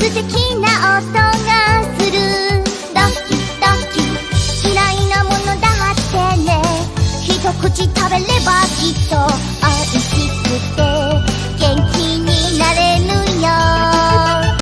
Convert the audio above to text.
ドキドキ。いなものだってね。一口食べれば消